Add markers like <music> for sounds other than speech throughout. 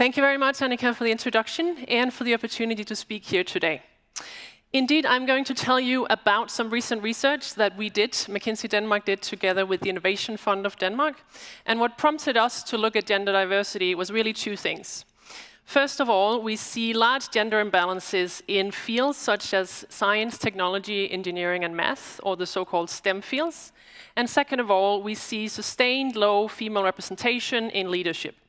Thank you very much, Annika, for the introduction and for the opportunity to speak here today. Indeed, I'm going to tell you about some recent research that we did, McKinsey Denmark did together with the Innovation Fund of Denmark. And what prompted us to look at gender diversity was really two things. First of all, we see large gender imbalances in fields such as science, technology, engineering, and math, or the so-called STEM fields. And second of all, we see sustained low female representation in leadership.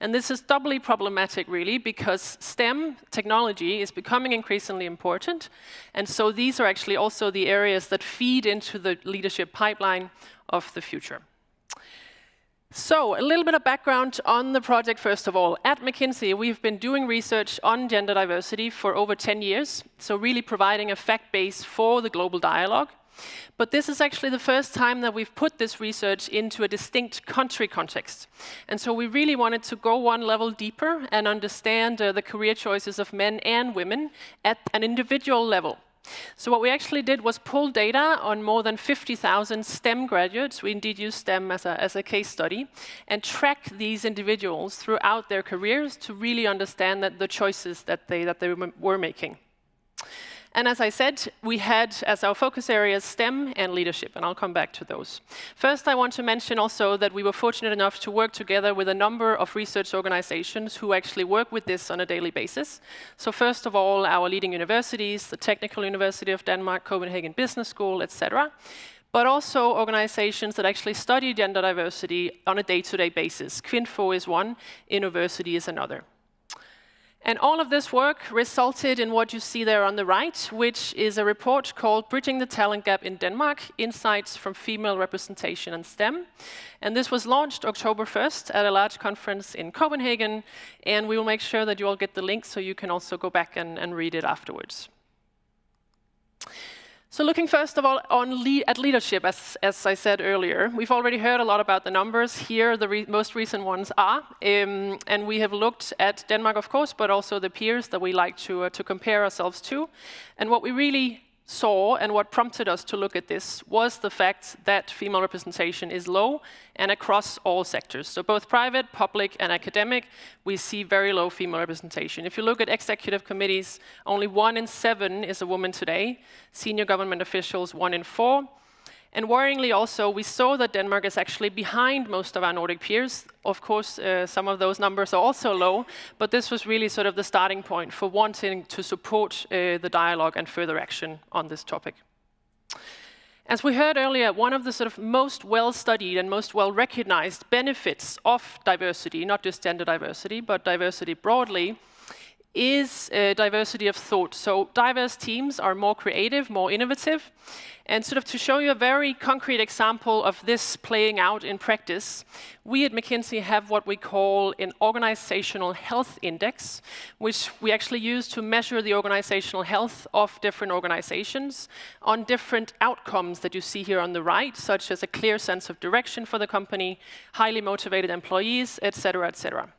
And this is doubly problematic, really, because STEM technology is becoming increasingly important. And so these are actually also the areas that feed into the leadership pipeline of the future. So, a little bit of background on the project, first of all. At McKinsey, we've been doing research on gender diversity for over 10 years, so really providing a fact base for the global dialogue. But this is actually the first time that we've put this research into a distinct country context. And so we really wanted to go one level deeper and understand uh, the career choices of men and women at an individual level. So what we actually did was pull data on more than 50,000 STEM graduates. We indeed use STEM as a, as a case study and track these individuals throughout their careers to really understand that the choices that they, that they were making. And as I said, we had as our focus areas STEM and leadership, and I'll come back to those. First, I want to mention also that we were fortunate enough to work together with a number of research organizations who actually work with this on a daily basis. So first of all, our leading universities, the Technical University of Denmark, Copenhagen Business School, etc but also organizations that actually study gender diversity on a day-to-day -day basis. Kvinfo is one, Innoversity is another. And all of this work resulted in what you see there on the right, which is a report called Bridging the Talent Gap in Denmark, Insights from Female Representation and STEM. And this was launched October 1st at a large conference in Copenhagen, and we will make sure that you all get the link so you can also go back and, and read it afterwards. So looking first of all on at leadership, as, as I said earlier, we've already heard a lot about the numbers. Here, the re most recent ones are. Um, and we have looked at Denmark, of course, but also the peers that we like to, uh, to compare ourselves to. And what we really saw and what prompted us to look at this was the fact that female representation is low and across all sectors. So both private, public, and academic, we see very low female representation. If you look at executive committees, only one in seven is a woman today. Senior government officials, one in four. And worryingly also, we saw that Denmark is actually behind most of our Nordic peers. Of course, uh, some of those numbers are also low, but this was really sort of the starting point for wanting to support uh, the dialogue and further action on this topic. As we heard earlier, one of the sort of most well-studied and most well-recognized benefits of diversity, not just gender diversity, but diversity broadly, is uh, diversity of thought. So diverse teams are more creative, more innovative. And sort of to show you a very concrete example of this playing out in practice, we at McKinsey have what we call an organizational health index, which we actually use to measure the organizational health of different organizations on different outcomes that you see here on the right, such as a clear sense of direction for the company, highly motivated employees, et cetera, et cetera.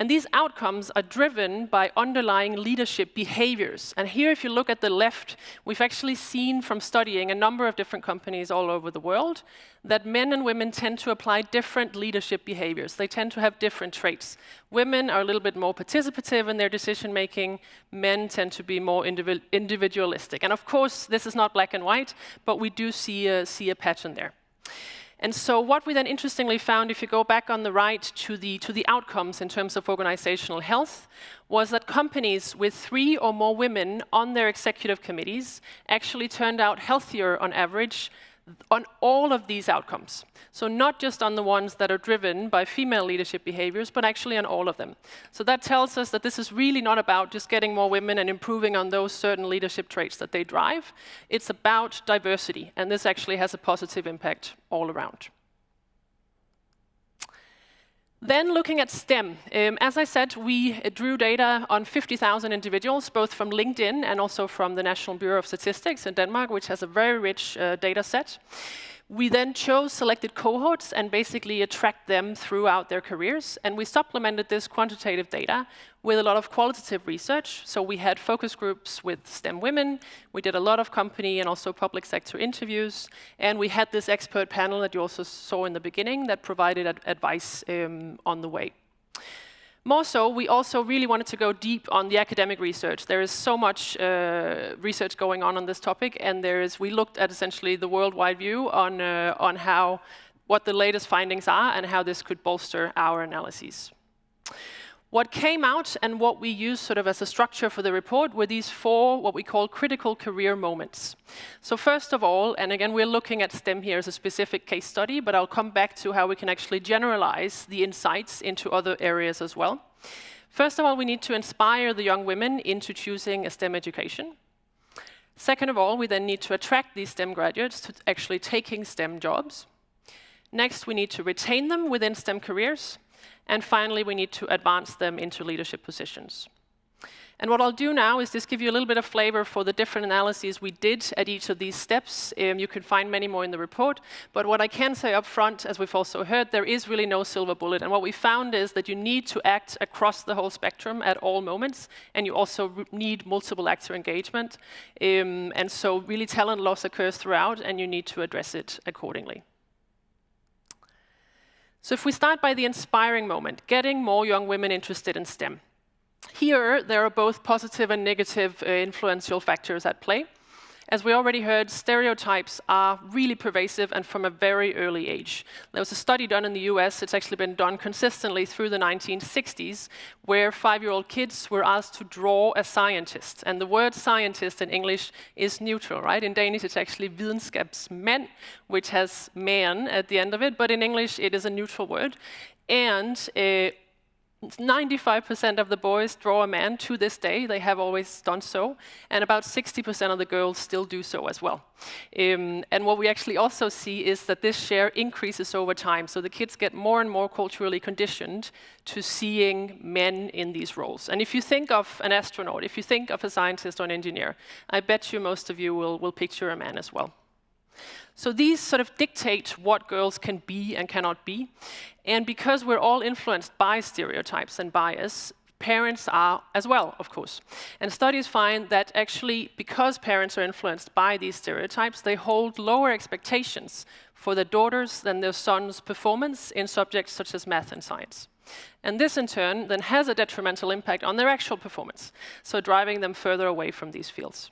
And these outcomes are driven by underlying leadership behaviors. And here, if you look at the left, we've actually seen from studying a number of different companies all over the world that men and women tend to apply different leadership behaviors. They tend to have different traits. Women are a little bit more participative in their decision making. Men tend to be more individualistic. And of course, this is not black and white, but we do see a, see a pattern there. And so what we then interestingly found, if you go back on the right to the, to the outcomes in terms of organizational health, was that companies with three or more women on their executive committees actually turned out healthier on average on all of these outcomes. So not just on the ones that are driven by female leadership behaviors, but actually on all of them. So that tells us that this is really not about just getting more women and improving on those certain leadership traits that they drive. It's about diversity, and this actually has a positive impact all around. Then looking at STEM, um, as I said, we drew data on 50,000 individuals, both from LinkedIn and also from the National Bureau of Statistics in Denmark, which has a very rich uh, data set. We then chose selected cohorts and basically tracked them throughout their careers. And we supplemented this quantitative data with a lot of qualitative research. So we had focus groups with STEM women. We did a lot of company and also public sector interviews. And we had this expert panel that you also saw in the beginning that provided ad advice um, on the way. More so, we also really wanted to go deep on the academic research. There is so much uh, research going on on this topic, and there is. We looked at essentially the worldwide view on uh, on how what the latest findings are and how this could bolster our analyses. What came out and what we used sort of as a structure for the report were these four, what we call critical career moments. So first of all, and again, we're looking at STEM here as a specific case study, but I'll come back to how we can actually generalize the insights into other areas as well. First of all, we need to inspire the young women into choosing a STEM education. Second of all, we then need to attract these STEM graduates to actually taking STEM jobs. Next, we need to retain them within STEM careers. And finally, we need to advance them into leadership positions. And what I'll do now is just give you a little bit of flavor for the different analyses we did at each of these steps. Um, you can find many more in the report. But what I can say up front, as we've also heard, there is really no silver bullet. And what we found is that you need to act across the whole spectrum at all moments. And you also need multiple actor engagement. Um, and so really talent loss occurs throughout, and you need to address it accordingly. So if we start by the inspiring moment, getting more young women interested in STEM. Here, there are both positive and negative uh, influential factors at play. As we already heard, stereotypes are really pervasive and from a very early age. There was a study done in the US, it's actually been done consistently through the 1960s, where five-year-old kids were asked to draw a scientist. And the word scientist in English is neutral, right? In Danish, it's actually videnskabsmand, which has man at the end of it, but in English, it is a neutral word. And uh, 95% of the boys draw a man to this day. They have always done so. And about 60% of the girls still do so as well. Um, and what we actually also see is that this share increases over time. So the kids get more and more culturally conditioned to seeing men in these roles. And if you think of an astronaut, if you think of a scientist or an engineer, I bet you most of you will, will picture a man as well. So these sort of dictate what girls can be and cannot be. And because we're all influenced by stereotypes and bias, parents are as well, of course. And studies find that actually, because parents are influenced by these stereotypes, they hold lower expectations for their daughters than their sons' performance in subjects such as math and science. And this, in turn, then has a detrimental impact on their actual performance, so driving them further away from these fields.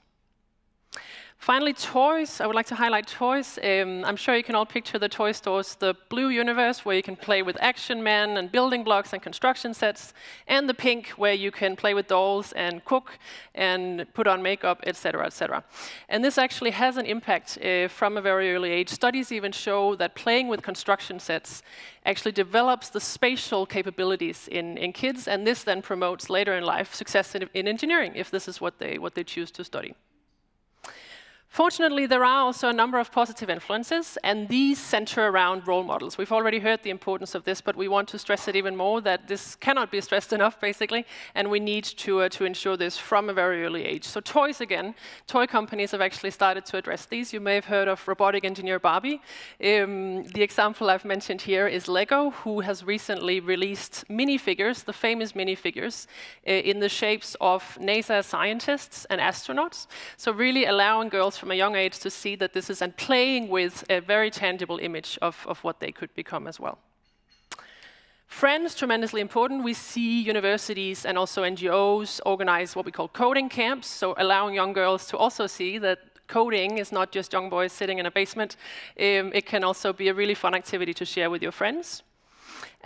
Finally, toys. I would like to highlight toys. Um, I'm sure you can all picture the toy stores, the blue universe, where you can play with action men and building blocks and construction sets, and the pink, where you can play with dolls and cook and put on makeup, etc., etc. And this actually has an impact uh, from a very early age. Studies even show that playing with construction sets actually develops the spatial capabilities in, in kids, and this then promotes later in life success in, in engineering, if this is what they, what they choose to study. Fortunately, there are also a number of positive influences, and these center around role models. We've already heard the importance of this, but we want to stress it even more, that this cannot be stressed <laughs> enough, basically, and we need to, uh, to ensure this from a very early age. So toys, again, toy companies have actually started to address these. You may have heard of robotic engineer Barbie. Um, the example I've mentioned here is Lego, who has recently released minifigures, the famous minifigures, uh, in the shapes of NASA scientists and astronauts. So really allowing girls from a young age to see that this is and playing with a very tangible image of, of what they could become as well. Friends, tremendously important. We see universities and also NGOs organize what we call coding camps, so allowing young girls to also see that coding is not just young boys sitting in a basement. Um, it can also be a really fun activity to share with your friends.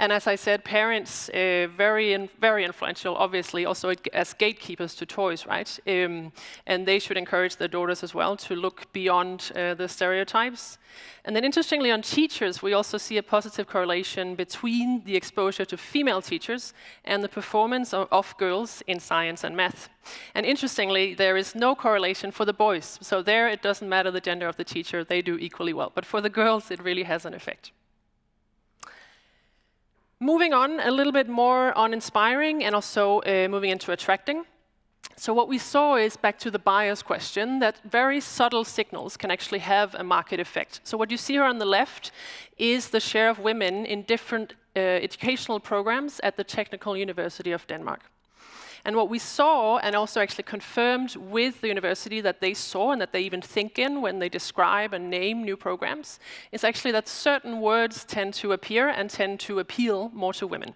And as I said, parents, uh, very, in, very influential, obviously, also as gatekeepers to toys, right? Um, and they should encourage their daughters as well to look beyond uh, the stereotypes. And then interestingly, on teachers, we also see a positive correlation between the exposure to female teachers and the performance of, of girls in science and math. And interestingly, there is no correlation for the boys. So there, it doesn't matter the gender of the teacher, they do equally well. But for the girls, it really has an effect. Moving on a little bit more on inspiring and also uh, moving into attracting. So what we saw is, back to the bias question, that very subtle signals can actually have a market effect. So what you see here on the left is the share of women in different uh, educational programs at the Technical University of Denmark. And what we saw, and also actually confirmed with the university that they saw and that they even think in when they describe and name new programs, is actually that certain words tend to appear and tend to appeal more to women.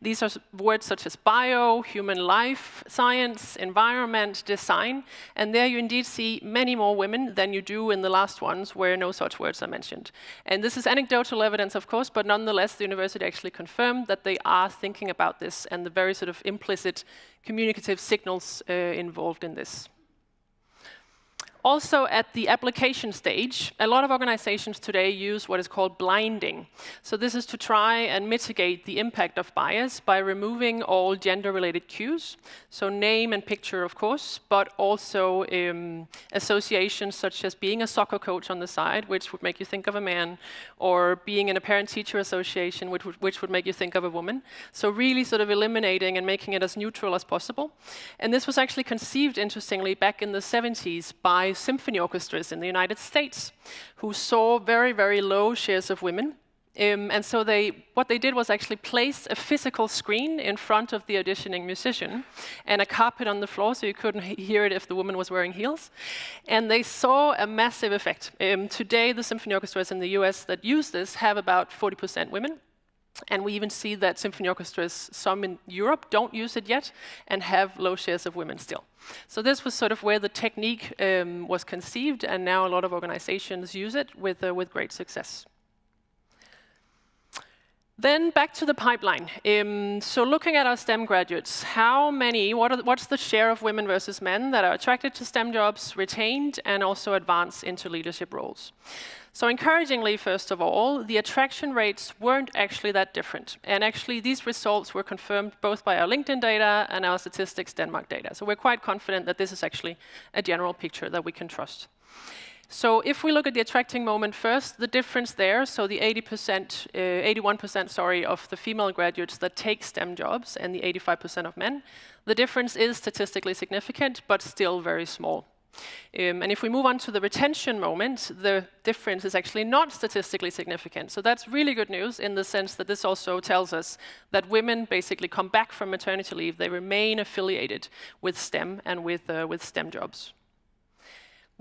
These are words such as bio, human life, science, environment, design, and there you indeed see many more women than you do in the last ones where no such words are mentioned. And this is anecdotal evidence, of course, but nonetheless, the university actually confirmed that they are thinking about this and the very sort of implicit communicative signals uh, involved in this. Also, at the application stage, a lot of organizations today use what is called blinding. So this is to try and mitigate the impact of bias by removing all gender-related cues. So name and picture, of course, but also um, associations such as being a soccer coach on the side, which would make you think of a man, or being in a parent-teacher association, which would, which would make you think of a woman. So really sort of eliminating and making it as neutral as possible. And this was actually conceived, interestingly, back in the 70s symphony orchestras in the United States who saw very, very low shares of women. Um, and so they, what they did was actually place a physical screen in front of the auditioning musician and a carpet on the floor so you couldn't hear it if the woman was wearing heels. And they saw a massive effect. Um, today, the symphony orchestras in the US that use this have about 40% women. And we even see that symphony orchestras, some in Europe, don't use it yet and have low shares of women still. So this was sort of where the technique um, was conceived, and now a lot of organizations use it with, uh, with great success. Then back to the pipeline. Um, so looking at our STEM graduates, how many, what are, what's the share of women versus men that are attracted to STEM jobs, retained, and also advance into leadership roles? So encouragingly, first of all, the attraction rates weren't actually that different. And actually, these results were confirmed both by our LinkedIn data and our Statistics Denmark data. So we're quite confident that this is actually a general picture that we can trust. So if we look at the attracting moment first, the difference there, so the 80%, uh, 81% sorry, of the female graduates that take STEM jobs and the 85% of men, the difference is statistically significant, but still very small. Um, and if we move on to the retention moment, the difference is actually not statistically significant. So that's really good news in the sense that this also tells us that women basically come back from maternity leave, they remain affiliated with STEM and with, uh, with STEM jobs.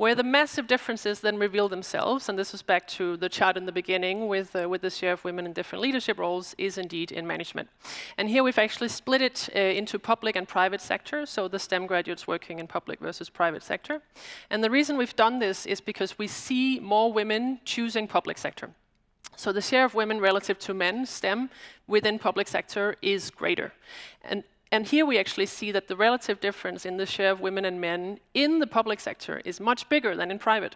Where the massive differences then reveal themselves, and this is back to the chart in the beginning with, uh, with the share of women in different leadership roles, is indeed in management. And here we've actually split it uh, into public and private sector, so the STEM graduates working in public versus private sector. And the reason we've done this is because we see more women choosing public sector. So the share of women relative to men, STEM, within public sector is greater. And and here we actually see that the relative difference in the share of women and men in the public sector is much bigger than in private.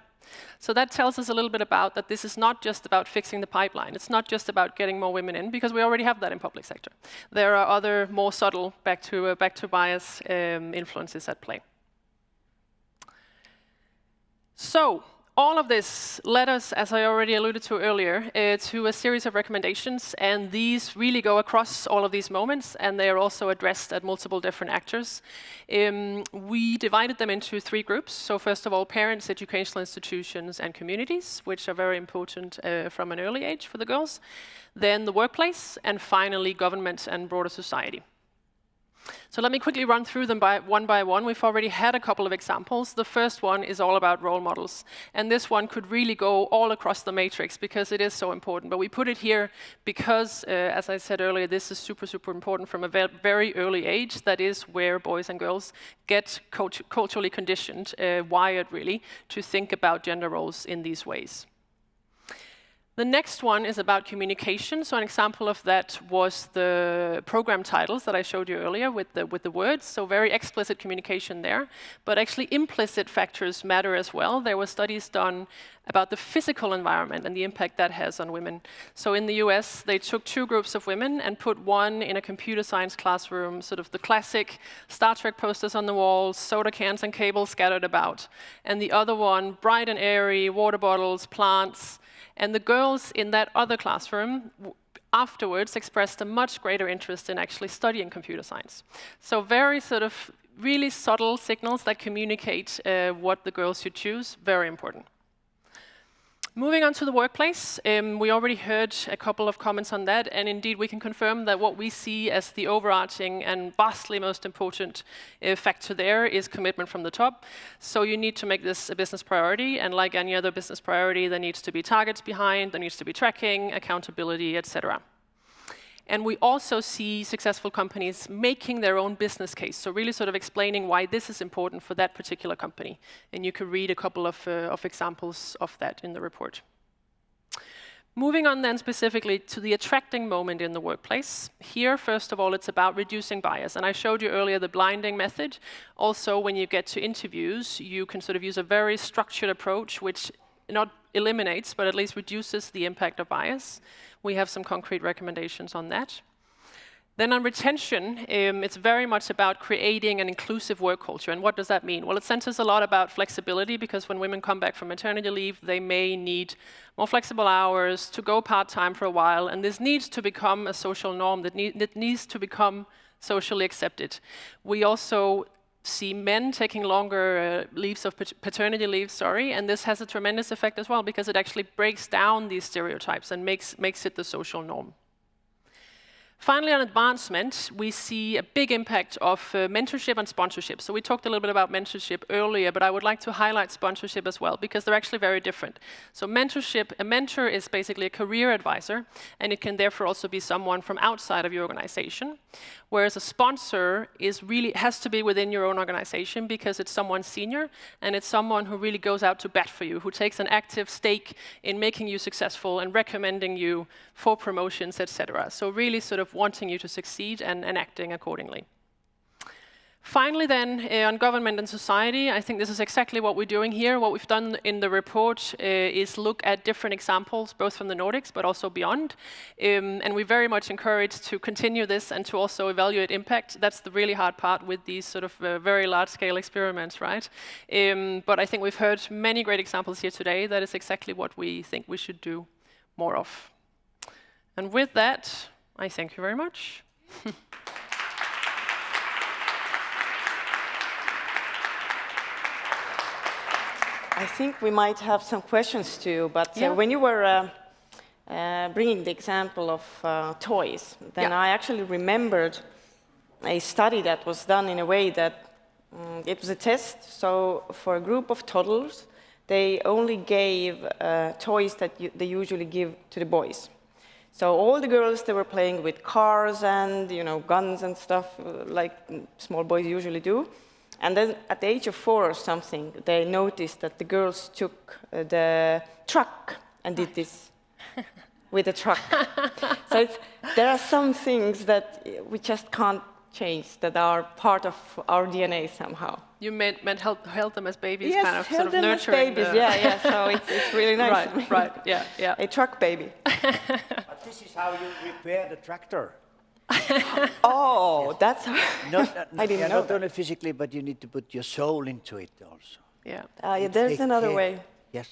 So that tells us a little bit about that this is not just about fixing the pipeline. It's not just about getting more women in, because we already have that in public sector. There are other more subtle back to, uh, back to bias um, influences at play. So all of this led us, as I already alluded to earlier, uh, to a series of recommendations, and these really go across all of these moments, and they are also addressed at multiple different actors. Um, we divided them into three groups. So first of all, parents, educational institutions, and communities, which are very important uh, from an early age for the girls. Then the workplace, and finally government and broader society. So let me quickly run through them by one by one. We've already had a couple of examples. The first one is all about role models. And this one could really go all across the matrix because it is so important. But we put it here because, uh, as I said earlier, this is super, super important from a ve very early age. That is where boys and girls get cult culturally conditioned, uh, wired really, to think about gender roles in these ways. The next one is about communication. So an example of that was the program titles that I showed you earlier with the, with the words. So very explicit communication there. But actually implicit factors matter as well. There were studies done about the physical environment and the impact that has on women. So in the US, they took two groups of women and put one in a computer science classroom, sort of the classic Star Trek posters on the walls, soda cans and cables scattered about. And the other one, bright and airy, water bottles, plants, and the girls in that other classroom afterwards expressed a much greater interest in actually studying computer science. So very sort of really subtle signals that communicate uh, what the girls should choose, very important. Moving on to the workplace, um, we already heard a couple of comments on that, and indeed we can confirm that what we see as the overarching and vastly most important uh, factor there is commitment from the top. So you need to make this a business priority, and like any other business priority, there needs to be targets behind, there needs to be tracking, accountability, etc. And we also see successful companies making their own business case, so really sort of explaining why this is important for that particular company. And you can read a couple of, uh, of examples of that in the report. Moving on then specifically to the attracting moment in the workplace. Here, first of all, it's about reducing bias. And I showed you earlier the blinding method. Also, when you get to interviews, you can sort of use a very structured approach, which not eliminates, but at least reduces the impact of bias. We have some concrete recommendations on that. Then on retention, um, it's very much about creating an inclusive work culture. And what does that mean? Well, it centers a lot about flexibility because when women come back from maternity leave, they may need more flexible hours to go part-time for a while. And this needs to become a social norm that, need, that needs to become socially accepted. We also see men taking longer uh, leaves of paternity leave, sorry, and this has a tremendous effect as well because it actually breaks down these stereotypes and makes, makes it the social norm. Finally, on advancement, we see a big impact of uh, mentorship and sponsorship. So we talked a little bit about mentorship earlier, but I would like to highlight sponsorship as well, because they're actually very different. So mentorship, a mentor is basically a career advisor, and it can therefore also be someone from outside of your organization. Whereas a sponsor is really has to be within your own organization because it's someone senior, and it's someone who really goes out to bat for you, who takes an active stake in making you successful and recommending you for promotions, etc. So really sort of wanting you to succeed and, and acting accordingly. Finally then, uh, on government and society, I think this is exactly what we're doing here. What we've done in the report uh, is look at different examples, both from the Nordics, but also beyond. Um, and we very much encourage to continue this and to also evaluate impact. That's the really hard part with these sort of uh, very large-scale experiments, right? Um, but I think we've heard many great examples here today. That is exactly what we think we should do more of. And with that, I thank you very much. <laughs> I think we might have some questions too, but uh, yeah. uh, when you were uh, uh, bringing the example of uh, toys, then yeah. I actually remembered a study that was done in a way that um, it was a test. So for a group of toddlers, they only gave uh, toys that they usually give to the boys. So all the girls, they were playing with cars and you know guns and stuff like small boys usually do. And then at the age of four or something, they noticed that the girls took uh, the truck and did this <laughs> with the truck. so there are some things that we just can't change that are part of our DNA somehow. You meant, meant help, help them as babies, yes, kind of help sort of nurturing babies, the... yeah, yeah, so it's, it's really <laughs> nice. right, right, yeah, yeah. <laughs> A truck baby. <laughs> but this is how you repair the tractor. oh, that's not, I didn't yeah, know. Not only physically, but you need to put your soul into it also. Yeah. Uh, yeah there's another care. way. Yes.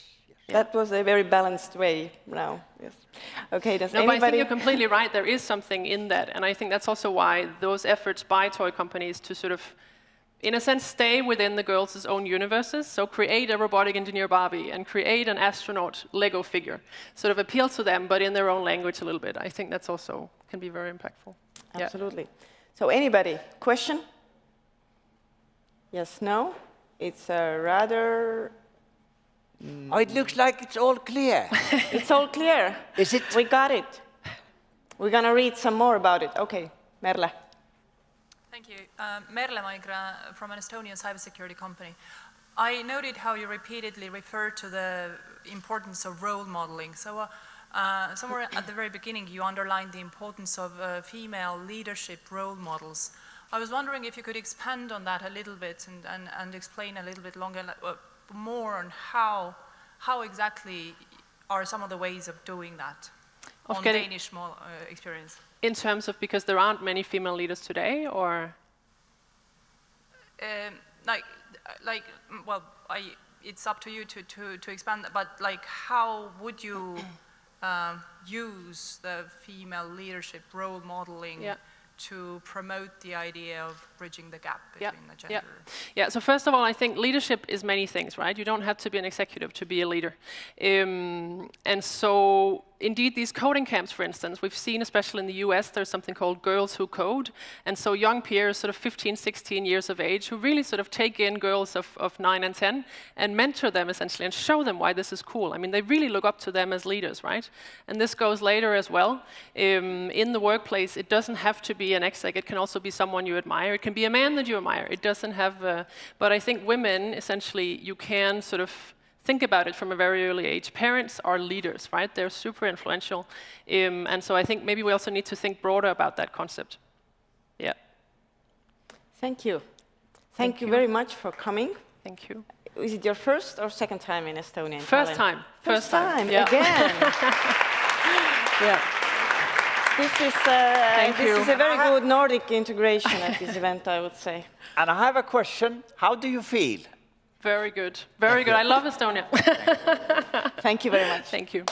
yes. That was a very balanced way now. Yes. Okay, does no, anybody... but I think you're completely right. There is something in that. And I think that's also why those efforts by toy companies to sort of, in a sense, stay within the girls' own universes. So create a robotic engineer Barbie and create an astronaut Lego figure. Sort of appeal to them, but in their own language a little bit. I think that's also can be very impactful. Absolutely. Yeah. So anybody, question? Yes, no? It's a rather... Mm. Oh, it looks like it's all clear. <laughs> it's all clear. Is it? We got it. We're going to read some more about it. Okay, Merle. Thank you. Um, Merle Maigra from an Estonian cybersecurity company. I noted how you repeatedly referred to the importance of role modeling. So uh, uh, somewhere at the very beginning, you underlined the importance of uh, female leadership role models. I was wondering if you could expand on that a little bit and, and, and explain a little bit longer, uh, more on how, how exactly are some of the ways of doing that of on Danish uh, experience. In terms of because there aren't many female leaders today, or? Um, like, like, well, I, it's up to you to, to, to expand, but like, how would you <clears throat> um, use the female leadership role modeling yeah. to promote the idea of bridging the gap between yeah. the gender? Yeah. yeah, so first of all, I think leadership is many things, right? You don't have to be an executive to be a leader. Um, and so indeed, these coding camps, for instance, we've seen, especially in the US, there's something called Girls Who Code. And so young peers, sort of 15, 16 years of age, who really sort of take in girls of, of 9 and 10 and mentor them essentially and show them why this is cool. I mean, they really look up to them as leaders, right? And this goes later as well. Um, in the workplace, it doesn't have to be an exec. It can also be someone you admire. It can be a man that you admire. It doesn't have, uh, but I think women, essentially, you can sort of think about it from a very early age. Parents are leaders, right? They're super influential. Um, and so I think maybe we also need to think broader about that concept. Yeah. Thank you. Thank, Thank you, you very much for coming. Thank you. Is it your first or second time in Estonia? First time. First, first time, yeah. again. <laughs> yeah. This is, uh, this is a very good Nordic integration at this event, I would say. And I have a question. How do you feel? Very good. Very good. I love Estonia. <laughs> Thank you very much. Thank you.